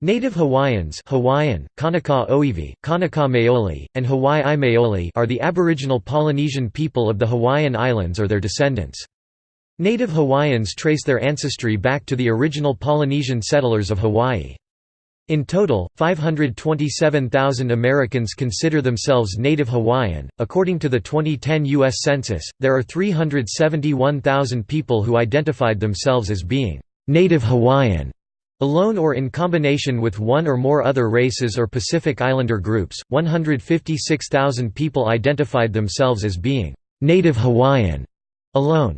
Native Hawaiians Hawaiian, Kanaka Oiwi, Kanaka Maoli, and Hawaii Maoli are the aboriginal Polynesian people of the Hawaiian Islands or their descendants. Native Hawaiians trace their ancestry back to the original Polynesian settlers of Hawaii. In total, 527,000 Americans consider themselves Native Hawaiian. According to the 2010 U.S. Census, there are 371,000 people who identified themselves as being Native Hawaiian. Alone or in combination with one or more other races or Pacific Islander groups, 156,000 people identified themselves as being «Native Hawaiian» alone.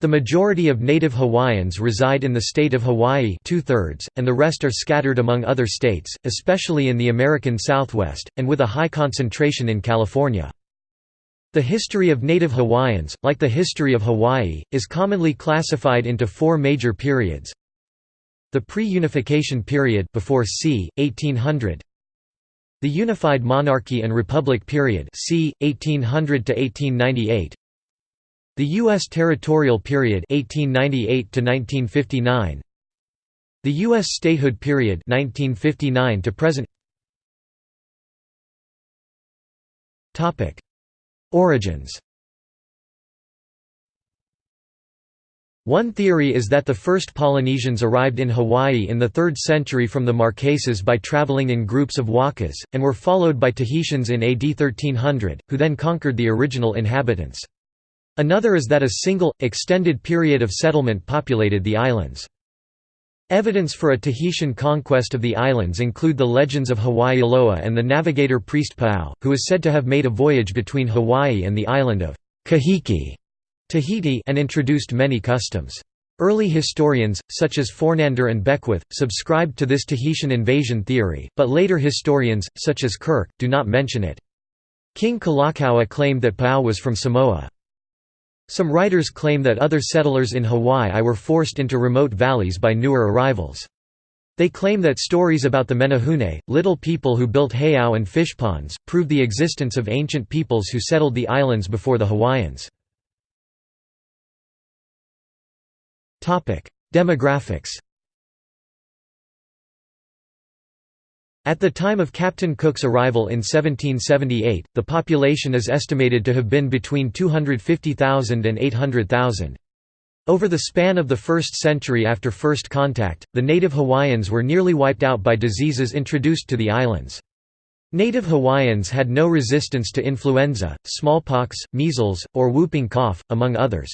The majority of native Hawaiians reside in the state of Hawaii two-thirds, and the rest are scattered among other states, especially in the American Southwest, and with a high concentration in California. The history of native Hawaiians, like the history of Hawaii, is commonly classified into four major periods. The pre-unification period before c. 1800. The Unified Monarchy and Republic period c. 1800 to 1898. The U.S. territorial period 1898 to 1959. The U.S. statehood period 1959 to present. Topic: Origins. One theory is that the first Polynesians arrived in Hawaii in the 3rd century from the Marquesas by traveling in groups of wakas, and were followed by Tahitians in AD 1300, who then conquered the original inhabitants. Another is that a single, extended period of settlement populated the islands. Evidence for a Tahitian conquest of the islands include the legends of Hawaiiloa and the navigator priest Paao, who is said to have made a voyage between Hawaii and the island of Kahiki Tahiti and introduced many customs. Early historians, such as Fornander and Beckwith, subscribed to this Tahitian invasion theory, but later historians, such as Kirk, do not mention it. King Kalakaua claimed that Pau was from Samoa. Some writers claim that other settlers in Hawaii were forced into remote valleys by newer arrivals. They claim that stories about the Menehune, little people who built heiau and fish ponds, prove the existence of ancient peoples who settled the islands before the Hawaiians. Demographics At the time of Captain Cook's arrival in 1778, the population is estimated to have been between 250,000 and 800,000. Over the span of the first century after first contact, the native Hawaiians were nearly wiped out by diseases introduced to the islands. Native Hawaiians had no resistance to influenza, smallpox, measles, or whooping cough, among others.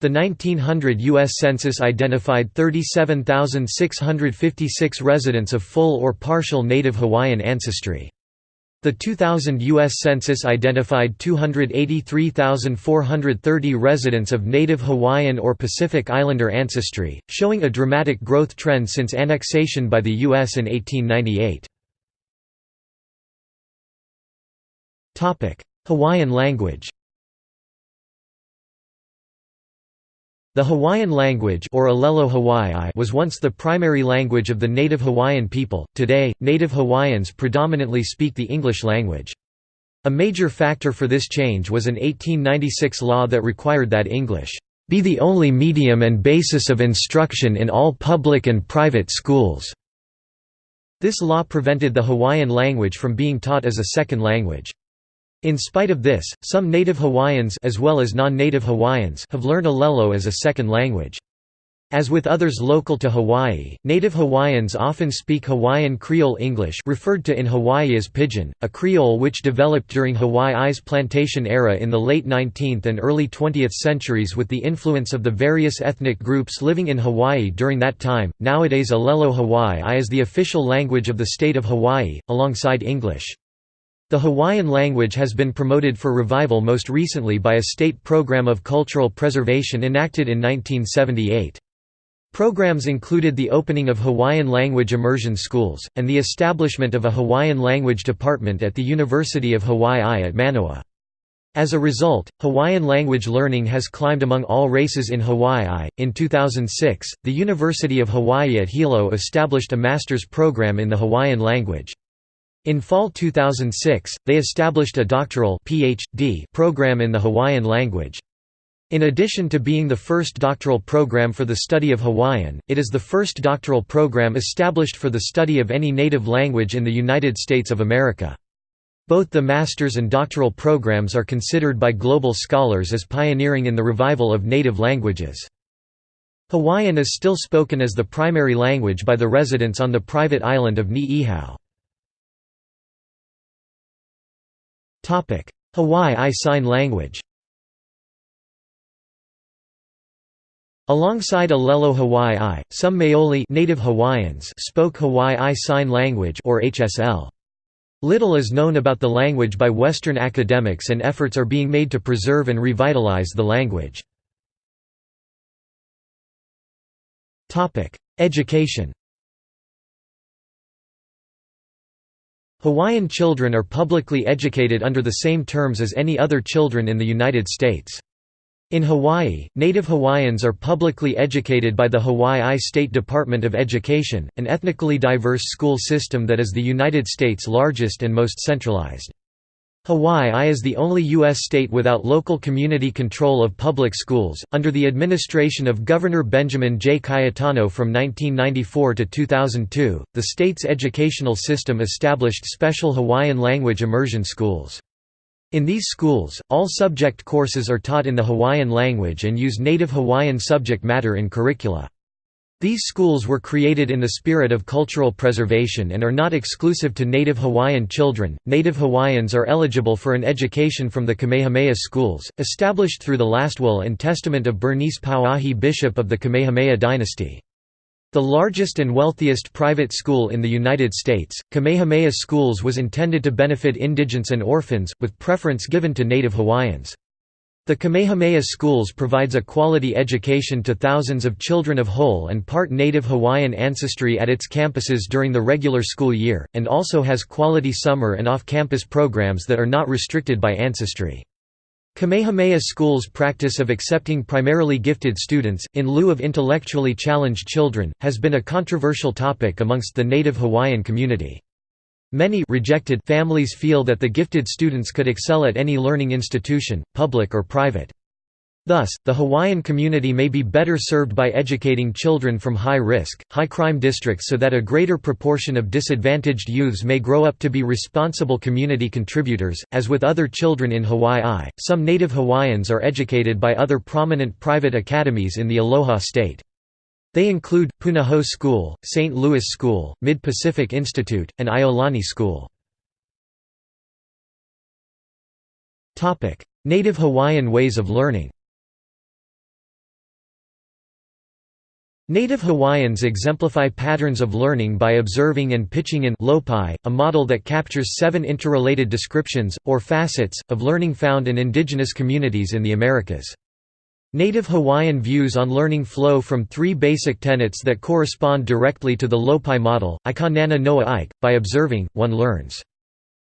The 1900 U.S. Census identified 37,656 residents of full or partial Native Hawaiian ancestry. The 2000 U.S. Census identified 283,430 residents of Native Hawaiian or Pacific Islander ancestry, showing a dramatic growth trend since annexation by the U.S. in 1898. Hawaiian language The Hawaiian language or Alelo Hawaii was once the primary language of the native Hawaiian people. Today, native Hawaiians predominantly speak the English language. A major factor for this change was an 1896 law that required that English be the only medium and basis of instruction in all public and private schools. This law prevented the Hawaiian language from being taught as a second language. In spite of this, some native Hawaiians as well as non-native Hawaiians have learned Alelo as a second language. As with others local to Hawaii, native Hawaiians often speak Hawaiian Creole English referred to in Hawaii as Pidgin, a Creole which developed during Hawaii's plantation era in the late 19th and early 20th centuries with the influence of the various ethnic groups living in Hawaii during that time. Nowadays Alelo Hawaii is the official language of the state of Hawaii, alongside English. The Hawaiian language has been promoted for revival most recently by a state program of cultural preservation enacted in 1978. Programs included the opening of Hawaiian language immersion schools, and the establishment of a Hawaiian language department at the University of Hawaii at Manoa. As a result, Hawaiian language learning has climbed among all races in Hawaii. In 2006, the University of Hawaii at Hilo established a master's program in the Hawaiian language. In fall 2006, they established a doctoral PhD program in the Hawaiian language. In addition to being the first doctoral program for the study of Hawaiian, it is the first doctoral program established for the study of any native language in the United States of America. Both the master's and doctoral programs are considered by global scholars as pioneering in the revival of native languages. Hawaiian is still spoken as the primary language by the residents on the private island of Ni'ihau. Hawaii Sign Language Alongside Alelo Hawaii some Maoli native Hawaiians spoke Hawaii Sign Language or HSL. Little is known about the language by Western academics and efforts are being made to preserve and revitalize the language. Education Hawaiian children are publicly educated under the same terms as any other children in the United States. In Hawaii, Native Hawaiians are publicly educated by the Hawaii State Department of Education, an ethnically diverse school system that is the United States' largest and most centralized. Hawaii is the only U.S. state without local community control of public schools. Under the administration of Governor Benjamin J. Cayetano from 1994 to 2002, the state's educational system established special Hawaiian language immersion schools. In these schools, all subject courses are taught in the Hawaiian language and use native Hawaiian subject matter in curricula. These schools were created in the spirit of cultural preservation and are not exclusive to native Hawaiian children. Native Hawaiians are eligible for an education from the Kamehameha schools, established through the last will and testament of Bernice Pauahi, bishop of the Kamehameha dynasty. The largest and wealthiest private school in the United States, Kamehameha Schools was intended to benefit indigents and orphans, with preference given to native Hawaiians. The Kamehameha Schools provides a quality education to thousands of children of whole and part native Hawaiian ancestry at its campuses during the regular school year, and also has quality summer and off-campus programs that are not restricted by ancestry. Kamehameha School's practice of accepting primarily gifted students, in lieu of intellectually challenged children, has been a controversial topic amongst the native Hawaiian community. Many rejected families feel that the gifted students could excel at any learning institution, public or private. Thus, the Hawaiian community may be better served by educating children from high-risk, high-crime districts so that a greater proportion of disadvantaged youths may grow up to be responsible community contributors. As with other children in Hawaii some native Hawaiians are educated by other prominent private academies in the Aloha State. They include, Punahou School, St. Louis School, Mid-Pacific Institute, and Iolani School. Native Hawaiian ways of learning Native Hawaiians exemplify patterns of learning by observing and pitching in lopi, a model that captures seven interrelated descriptions, or facets, of learning found in indigenous communities in the Americas. Native Hawaiian views on learning flow from three basic tenets that correspond directly to the Lopi model, Ika nana noa ike, by observing, one learns.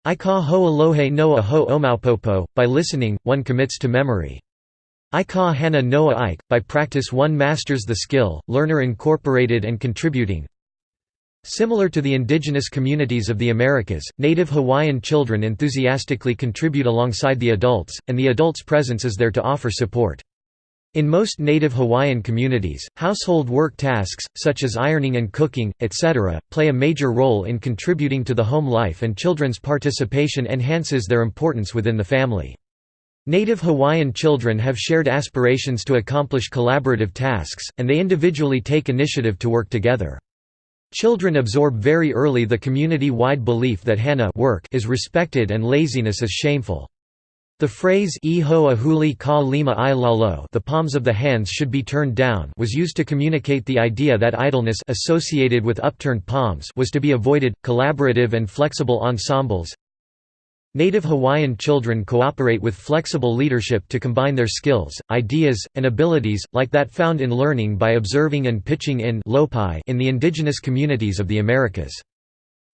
Ika ho alohe noa ho omaupopo, by listening, one commits to memory. Ika hana noa ike, by practice one masters the skill, learner incorporated and contributing. Similar to the indigenous communities of the Americas, native Hawaiian children enthusiastically contribute alongside the adults, and the adults' presence is there to offer support. In most native Hawaiian communities, household work tasks, such as ironing and cooking, etc., play a major role in contributing to the home life and children's participation enhances their importance within the family. Native Hawaiian children have shared aspirations to accomplish collaborative tasks, and they individually take initiative to work together. Children absorb very early the community-wide belief that hana work is respected and laziness is shameful. The phrase Iho ahuli ka lima i lalo the palms of the hands should be turned down was used to communicate the idea that idleness associated with upturned palms was to be avoided. Collaborative and flexible ensembles Native Hawaiian children cooperate with flexible leadership to combine their skills, ideas, and abilities, like that found in learning by observing and pitching in in the indigenous communities of the Americas.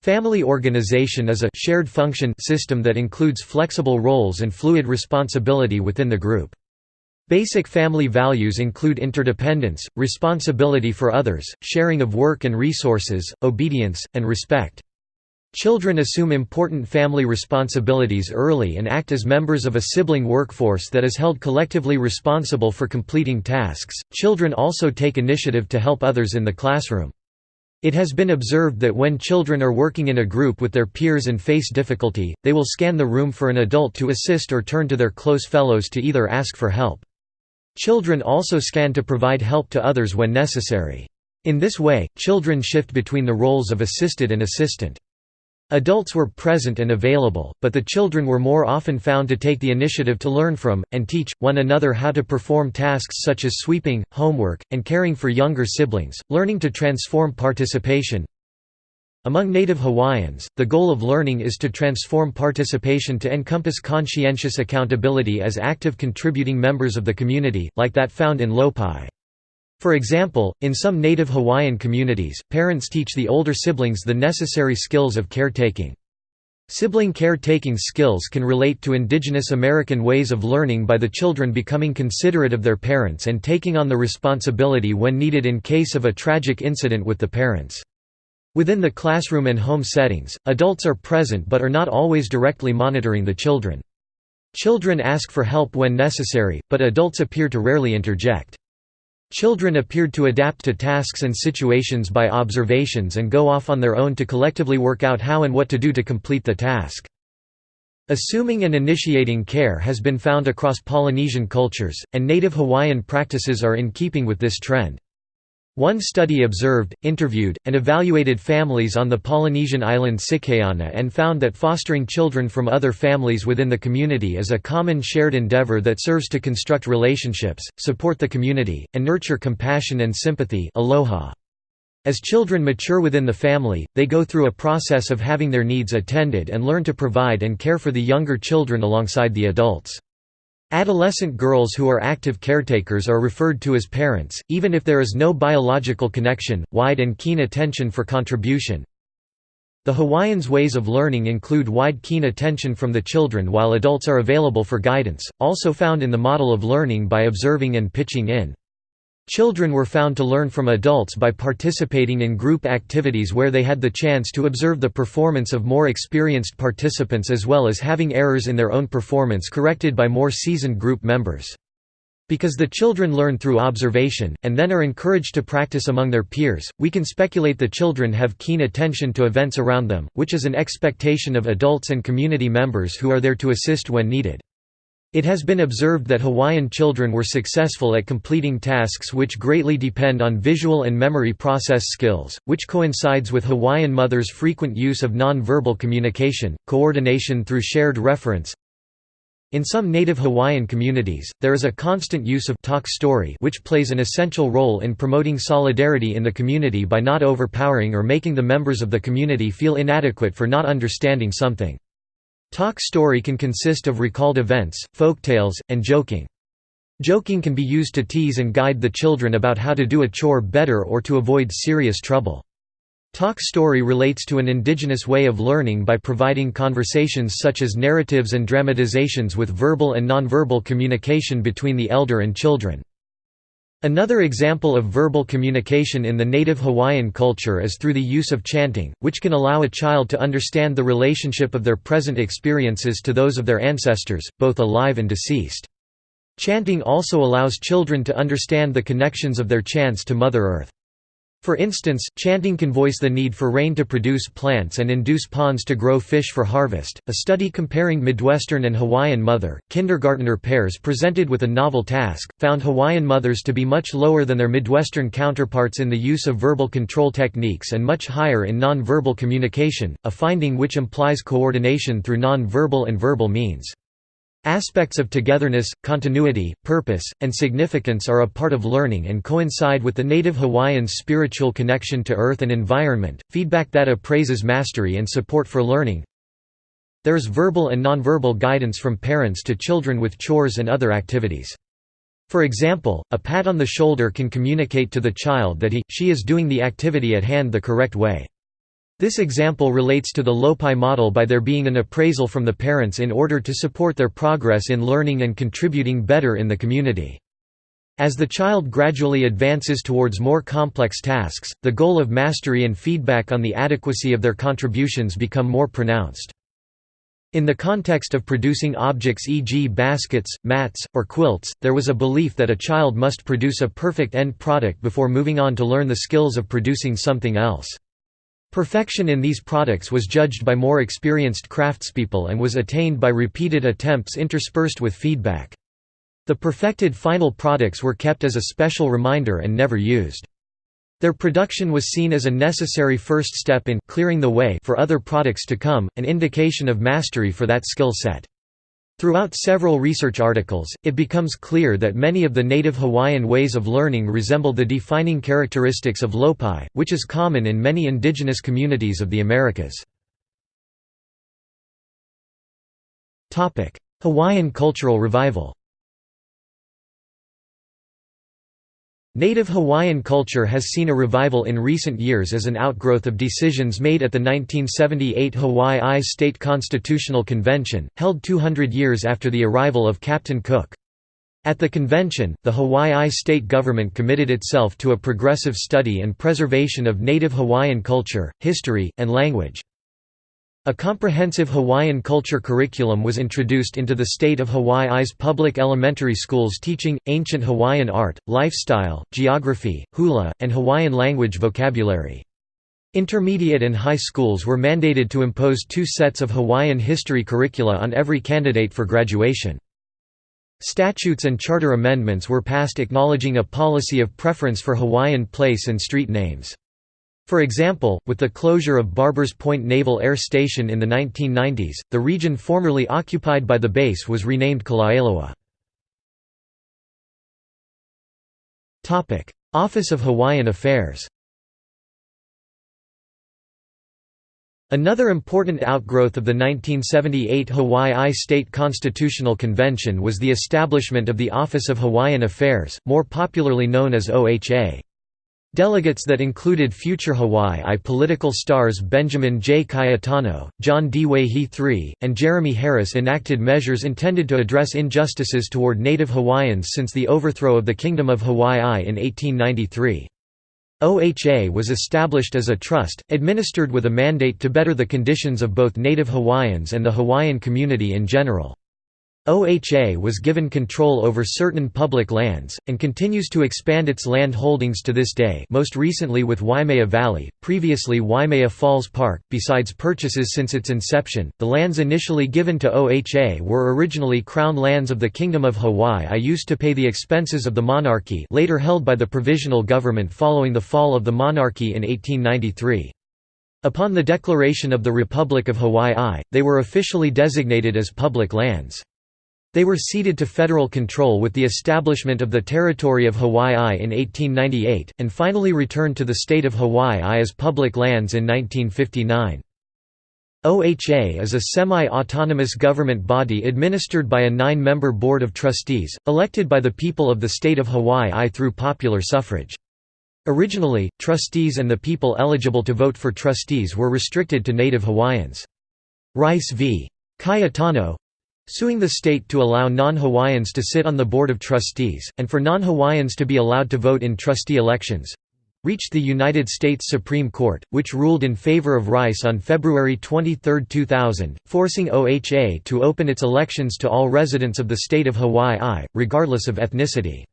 Family organization is a shared function system that includes flexible roles and fluid responsibility within the group. Basic family values include interdependence, responsibility for others, sharing of work and resources, obedience, and respect. Children assume important family responsibilities early and act as members of a sibling workforce that is held collectively responsible for completing tasks. Children also take initiative to help others in the classroom. It has been observed that when children are working in a group with their peers and face difficulty, they will scan the room for an adult to assist or turn to their close fellows to either ask for help. Children also scan to provide help to others when necessary. In this way, children shift between the roles of assisted and assistant. Adults were present and available, but the children were more often found to take the initiative to learn from, and teach, one another how to perform tasks such as sweeping, homework, and caring for younger siblings, learning to transform participation. Among native Hawaiians, the goal of learning is to transform participation to encompass conscientious accountability as active contributing members of the community, like that found in Lopi. For example, in some native Hawaiian communities, parents teach the older siblings the necessary skills of caretaking. Sibling caretaking skills can relate to indigenous American ways of learning by the children becoming considerate of their parents and taking on the responsibility when needed in case of a tragic incident with the parents. Within the classroom and home settings, adults are present but are not always directly monitoring the children. Children ask for help when necessary, but adults appear to rarely interject. Children appeared to adapt to tasks and situations by observations and go off on their own to collectively work out how and what to do to complete the task. Assuming and initiating care has been found across Polynesian cultures, and native Hawaiian practices are in keeping with this trend. One study observed, interviewed, and evaluated families on the Polynesian island Sikaiana and found that fostering children from other families within the community is a common shared endeavor that serves to construct relationships, support the community, and nurture compassion and sympathy aloha. As children mature within the family, they go through a process of having their needs attended and learn to provide and care for the younger children alongside the adults. Adolescent girls who are active caretakers are referred to as parents, even if there is no biological connection. Wide and keen attention for contribution. The Hawaiians' ways of learning include wide keen attention from the children while adults are available for guidance, also found in the model of learning by observing and pitching in. Children were found to learn from adults by participating in group activities where they had the chance to observe the performance of more experienced participants as well as having errors in their own performance corrected by more seasoned group members. Because the children learn through observation, and then are encouraged to practice among their peers, we can speculate the children have keen attention to events around them, which is an expectation of adults and community members who are there to assist when needed. It has been observed that Hawaiian children were successful at completing tasks which greatly depend on visual and memory process skills, which coincides with Hawaiian mothers' frequent use of non-verbal communication, coordination through shared reference. In some native Hawaiian communities, there is a constant use of talk story which plays an essential role in promoting solidarity in the community by not overpowering or making the members of the community feel inadequate for not understanding something. Talk story can consist of recalled events, folktales, and joking. Joking can be used to tease and guide the children about how to do a chore better or to avoid serious trouble. Talk story relates to an indigenous way of learning by providing conversations such as narratives and dramatizations with verbal and nonverbal communication between the elder and children. Another example of verbal communication in the native Hawaiian culture is through the use of chanting, which can allow a child to understand the relationship of their present experiences to those of their ancestors, both alive and deceased. Chanting also allows children to understand the connections of their chants to Mother Earth. For instance, chanting can voice the need for rain to produce plants and induce ponds to grow fish for harvest. A study comparing Midwestern and Hawaiian mother, kindergartner pairs presented with a novel task, found Hawaiian mothers to be much lower than their Midwestern counterparts in the use of verbal control techniques and much higher in non-verbal communication, a finding which implies coordination through non-verbal and verbal means. Aspects of togetherness, continuity, purpose, and significance are a part of learning and coincide with the native Hawaiians' spiritual connection to earth and environment, feedback that appraises mastery and support for learning. There is verbal and nonverbal guidance from parents to children with chores and other activities. For example, a pat on the shoulder can communicate to the child that he, she is doing the activity at hand the correct way. This example relates to the Lopi model by there being an appraisal from the parents in order to support their progress in learning and contributing better in the community. As the child gradually advances towards more complex tasks, the goal of mastery and feedback on the adequacy of their contributions become more pronounced. In the context of producing objects e.g. baskets, mats, or quilts, there was a belief that a child must produce a perfect end product before moving on to learn the skills of producing something else. Perfection in these products was judged by more experienced craftspeople and was attained by repeated attempts interspersed with feedback. The perfected final products were kept as a special reminder and never used. Their production was seen as a necessary first step in clearing the way for other products to come, an indication of mastery for that skill set. Throughout several research articles, it becomes clear that many of the native Hawaiian ways of learning resemble the defining characteristics of lopai, which is common in many indigenous communities of the Americas. Hawaiian cultural revival Native Hawaiian culture has seen a revival in recent years as an outgrowth of decisions made at the 1978 Hawaii State Constitutional Convention, held 200 years after the arrival of Captain Cook. At the convention, the Hawaii state government committed itself to a progressive study and preservation of Native Hawaiian culture, history, and language. A comprehensive Hawaiian culture curriculum was introduced into the state of Hawaii's public elementary schools teaching, ancient Hawaiian art, lifestyle, geography, hula, and Hawaiian language vocabulary. Intermediate and high schools were mandated to impose two sets of Hawaiian history curricula on every candidate for graduation. Statutes and charter amendments were passed acknowledging a policy of preference for Hawaiian place and street names. For example, with the closure of Barbers Point Naval Air Station in the 1990s, the region formerly occupied by the base was renamed Kalaeloa. Office of Hawaiian Affairs Another important outgrowth of the 1978 Hawaii State Constitutional Convention was the establishment of the Office of Hawaiian Affairs, more popularly known as OHA. Delegates that included future Hawaii political stars Benjamin J. Cayetano, John D. Waihee III, and Jeremy Harris enacted measures intended to address injustices toward Native Hawaiians since the overthrow of the Kingdom of Hawaii in 1893. OHA was established as a trust, administered with a mandate to better the conditions of both Native Hawaiians and the Hawaiian community in general. OHA was given control over certain public lands, and continues to expand its land holdings to this day most recently with Waimea Valley, previously Waimea Falls Park. Besides purchases since its inception, the lands initially given to OHA were originally crown lands of the Kingdom of Hawaii I used to pay the expenses of the monarchy later held by the provisional government following the fall of the monarchy in 1893. Upon the declaration of the Republic of Hawaii they were officially designated as public lands. They were ceded to federal control with the establishment of the Territory of Hawaii in 1898, and finally returned to the state of Hawaii as public lands in 1959. OHA is a semi-autonomous government body administered by a nine-member board of trustees, elected by the people of the state of Hawaii through popular suffrage. Originally, trustees and the people eligible to vote for trustees were restricted to native Hawaiians. Rice v. Cayetano, suing the state to allow non-Hawaiians to sit on the Board of Trustees, and for non-Hawaiians to be allowed to vote in trustee elections—reached the United States Supreme Court, which ruled in favor of Rice on February 23, 2000, forcing OHA to open its elections to all residents of the state of Hawaii, regardless of ethnicity.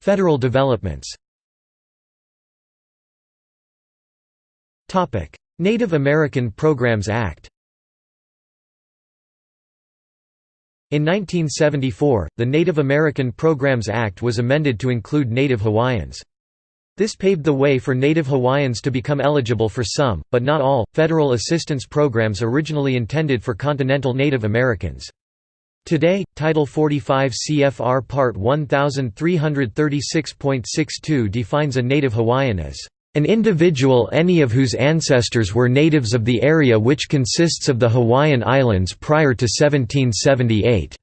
Federal developments Native American Programs Act In 1974, the Native American Programs Act was amended to include Native Hawaiians. This paved the way for Native Hawaiians to become eligible for some, but not all, federal assistance programs originally intended for continental Native Americans. Today, Title 45 CFR Part 1336.62 defines a Native Hawaiian as an individual any of whose ancestors were natives of the area which consists of the Hawaiian Islands prior to 1778.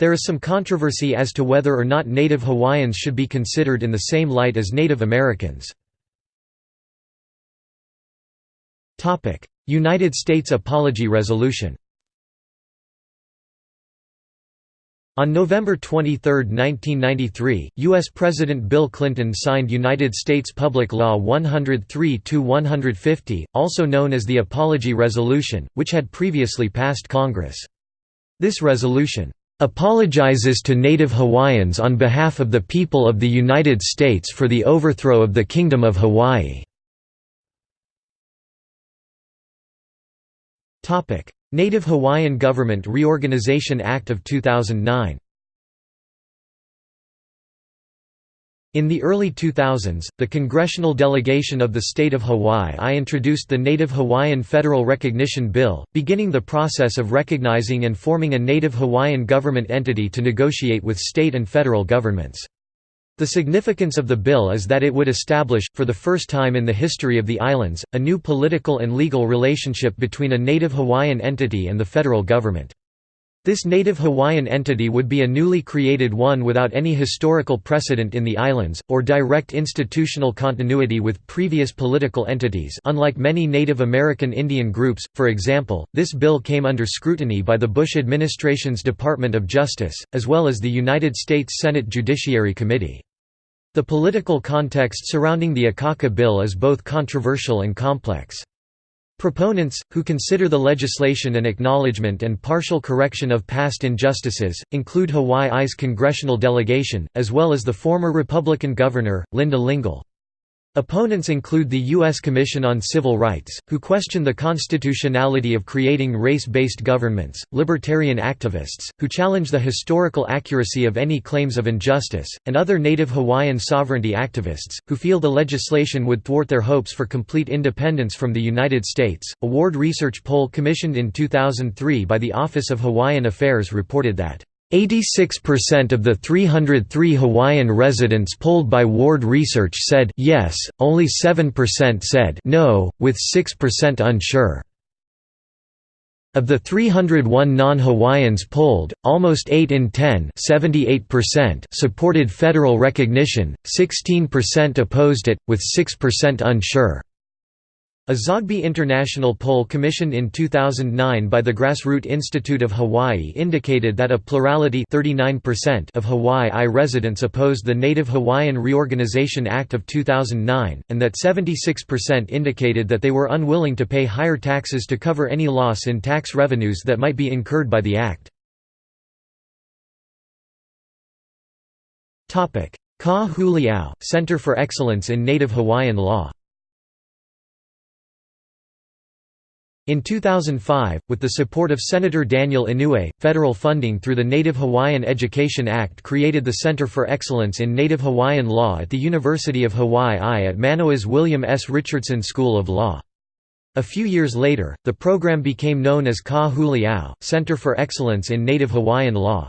There is some controversy as to whether or not native Hawaiians should be considered in the same light as Native Americans. United States Apology Resolution On November 23, 1993, U.S. President Bill Clinton signed United States Public Law 103-150, also known as the Apology Resolution, which had previously passed Congress. This resolution, "...apologizes to Native Hawaiians on behalf of the people of the United States for the overthrow of the Kingdom of Hawaii." Native Hawaiian Government Reorganization Act of 2009 In the early 2000s, the congressional delegation of the state of Hawaii I introduced the Native Hawaiian Federal Recognition Bill, beginning the process of recognizing and forming a Native Hawaiian government entity to negotiate with state and federal governments. The significance of the bill is that it would establish, for the first time in the history of the islands, a new political and legal relationship between a native Hawaiian entity and the federal government. This native Hawaiian entity would be a newly created one without any historical precedent in the islands, or direct institutional continuity with previous political entities unlike many Native American Indian groups, for example, this bill came under scrutiny by the Bush administration's Department of Justice, as well as the United States Senate Judiciary Committee. The political context surrounding the Akaka bill is both controversial and complex. Proponents, who consider the legislation an acknowledgement and partial correction of past injustices, include Hawaii's congressional delegation, as well as the former Republican governor, Linda Lingle. Opponents include the U.S. Commission on Civil Rights, who question the constitutionality of creating race-based governments, libertarian activists, who challenge the historical accuracy of any claims of injustice, and other Native Hawaiian sovereignty activists, who feel the legislation would thwart their hopes for complete independence from the United States. A Ward Research poll commissioned in 2003 by the Office of Hawaiian Affairs reported that 86% of the 303 Hawaiian residents polled by Ward Research said yes, only 7% said no, with 6% unsure. Of the 301 non-Hawaiians polled, almost 8 in 10 supported federal recognition, 16% opposed it, with 6% unsure. A Zogby International poll commissioned in 2009 by the Grassroot Institute of Hawaii indicated that a plurality 39% of Hawaii residents opposed the Native Hawaiian Reorganization Act of 2009, and that 76% indicated that they were unwilling to pay higher taxes to cover any loss in tax revenues that might be incurred by the act. Ka Huli Ao, Center for Excellence in Native Hawaiian Law In 2005, with the support of Senator Daniel Inouye, federal funding through the Native Hawaiian Education Act created the Center for Excellence in Native Hawaiian Law at the University of Hawaii at Manoa's William S. Richardson School of Law. A few years later, the program became known as Ka Center for Excellence in Native Hawaiian Law.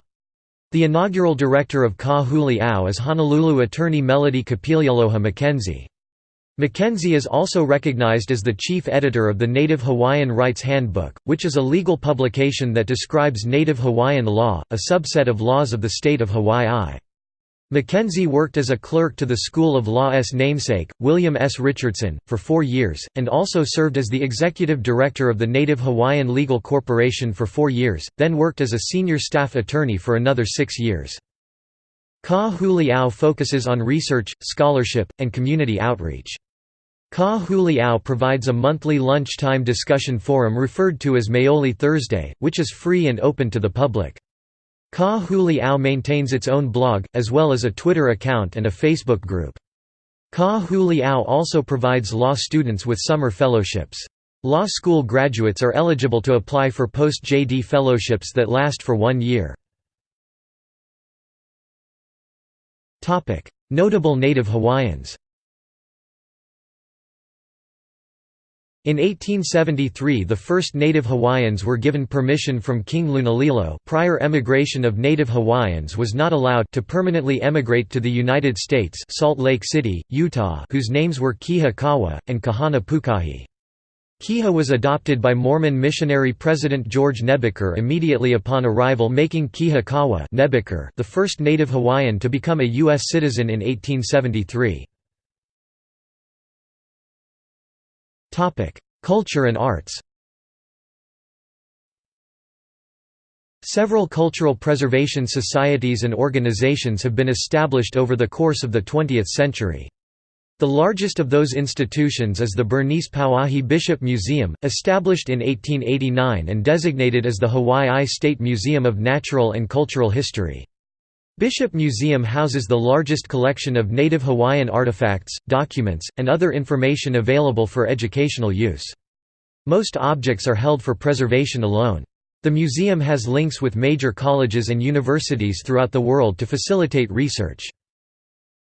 The inaugural director of Ka is Honolulu attorney Melody Kapilialoha Mackenzie. Mackenzie is also recognized as the chief editor of the Native Hawaiian Rights Handbook, which is a legal publication that describes Native Hawaiian law, a subset of laws of the state of Hawaii. Mackenzie worked as a clerk to the School of Law's namesake, William S. Richardson, for four years, and also served as the executive director of the Native Hawaiian Legal Corporation for four years, then worked as a senior staff attorney for another six years. Ka Huli Ao focuses on research, scholarship, and community outreach. Ka Huli Ao provides a monthly lunchtime discussion forum referred to as Maoli Thursday, which is free and open to the public. Ka Huli Ao maintains its own blog, as well as a Twitter account and a Facebook group. Ka Huli Ao also provides law students with summer fellowships. Law school graduates are eligible to apply for post-JD fellowships that last for one year. Notable native Hawaiians In 1873 the first native Hawaiians were given permission from King Lunalilo prior emigration of native Hawaiians was not allowed to permanently emigrate to the United States Salt Lake City, Utah whose names were Kiha Kawa, and Kahana Pukahi. Kiha was adopted by Mormon missionary President George Nebeker immediately upon arrival making Kiha Kawa Nebeker the first native Hawaiian to become a U.S. citizen in 1873. Culture and arts Several cultural preservation societies and organizations have been established over the course of the 20th century. The largest of those institutions is the Bernice Pauahi Bishop Museum, established in 1889 and designated as the Hawaii State Museum of Natural and Cultural History. Bishop Museum houses the largest collection of native Hawaiian artifacts, documents, and other information available for educational use. Most objects are held for preservation alone. The museum has links with major colleges and universities throughout the world to facilitate research.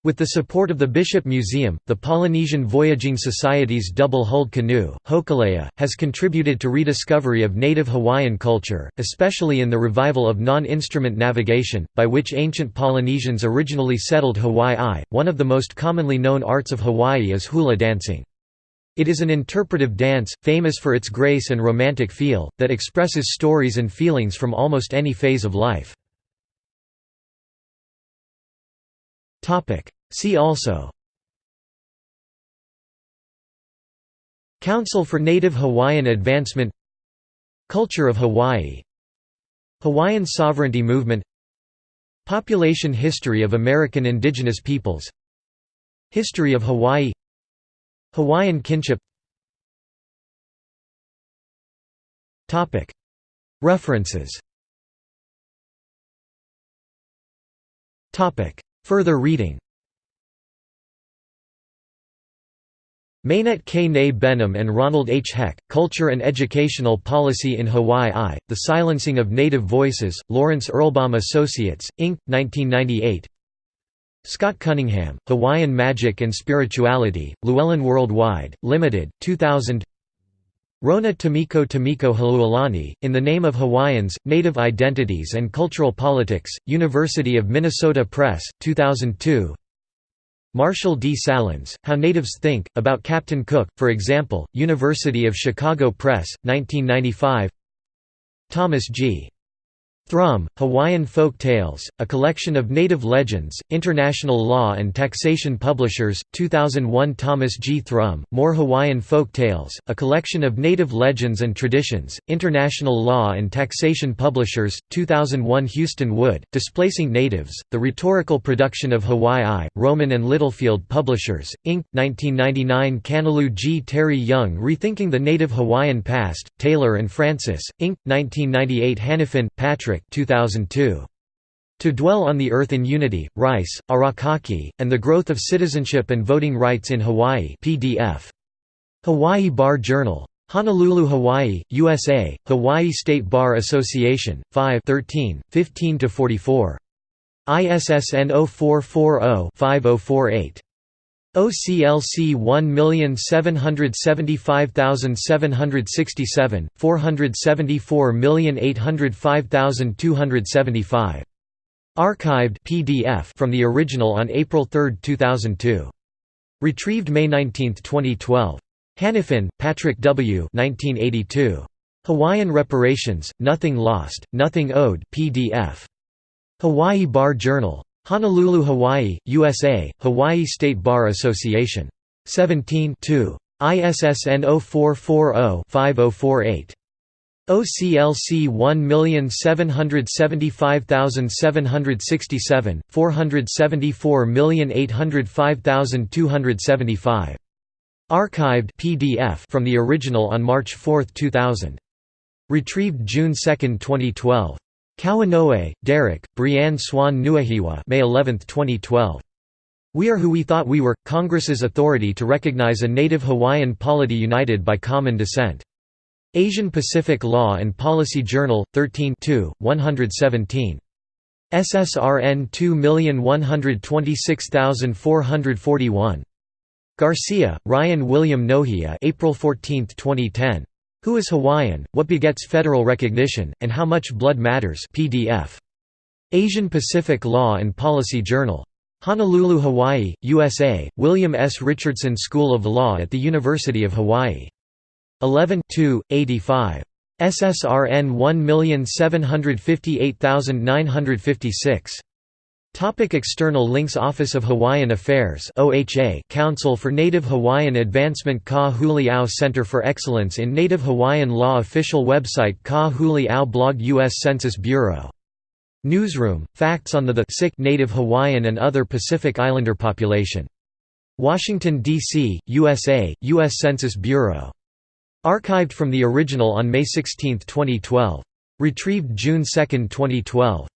With the support of the Bishop Museum, the Polynesian Voyaging Society's double-hulled canoe, Hokulea, has contributed to rediscovery of native Hawaiian culture, especially in the revival of non-instrument navigation, by which ancient Polynesians originally settled Hawaii. One of the most commonly known arts of Hawaii is hula dancing. It is an interpretive dance, famous for its grace and romantic feel, that expresses stories and feelings from almost any phase of life. See also. Council for Native Hawaiian Advancement. Culture of Hawaii. Hawaiian Sovereignty Movement. Population history of American indigenous peoples. History of Hawaii. Hawaiian kinship. References Further reading Maenette K. Benham and Ronald H. Heck, Culture and Educational Policy in Hawaii I, The Silencing of Native Voices, Lawrence Erlbaum Associates, Inc., 1998 Scott Cunningham, Hawaiian Magic and Spirituality, Llewellyn Worldwide, Limited, 2000 Rona Tomiko Tomiko Halualani, In the Name of Hawaiians, Native Identities and Cultural Politics, University of Minnesota Press, 2002 Marshall D. Sahlins, How Natives Think, about Captain Cook, for example, University of Chicago Press, 1995 Thomas G. Thrum, Hawaiian Folk Tales, A Collection of Native Legends, International Law and Taxation Publishers, 2001 Thomas G. Thrum, More Hawaiian Folk Tales, A Collection of Native Legends and Traditions, International Law and Taxation Publishers, 2001 Houston Wood, Displacing Natives, The Rhetorical Production of Hawaii Rowman and Littlefield Publishers, Inc., 1999 Kanalu G. Terry Young Rethinking the Native Hawaiian Past, Taylor and Francis, Inc., 1998 Hanifin, Patrick 2002. To Dwell on the Earth in Unity, Rice, Arakaki, and the Growth of Citizenship and Voting Rights in Hawaii PDF. Hawaii Bar Journal. Honolulu, Hawaii, USA, Hawaii State Bar Association, 5 13, 15–44. ISSN 0440-5048. OCLC 1775767, 474805275. Archived PDF from the original on April 3, 2002. Retrieved May 19, 2012. Hanifin, Patrick W. 1982. Hawaiian Reparations, Nothing Lost, Nothing Owed PDF. Hawaii Bar Journal. Honolulu, Hawaii, USA, Hawaii State Bar Association. 17 2. ISSN 0440-5048. OCLC 1775767, 474805275. Archived PDF from the original on March 4, 2000. Retrieved June 2, 2012. Kauanoe, Derek, Brianne Swan Nuahiwa May 11, 2012. We Are Who We Thought We Were – Congress's authority to recognize a native Hawaiian polity united by common descent. Asian Pacific Law and Policy Journal, 13 117. SSRN 2126441. Garcia, Ryan William Nohea April 14, 2010. Who is Hawaiian, What Begets Federal Recognition, and How Much Blood Matters PDF. Asian Pacific Law and Policy Journal. Honolulu, Hawaii, USA, William S. Richardson School of Law at the University of Hawaii. 11 85. SSRN 1758956. Topic external links Office of Hawaiian Affairs OHA Council for Native Hawaiian Advancement Ka Center for Excellence in Native Hawaiian Law Official website Ka blog U.S. Census Bureau. Newsroom, facts on the, the sick Native Hawaiian and other Pacific Islander population. Washington, D.C., USA, U.S. Census Bureau. Archived from the original on May 16, 2012. Retrieved June 2, 2012.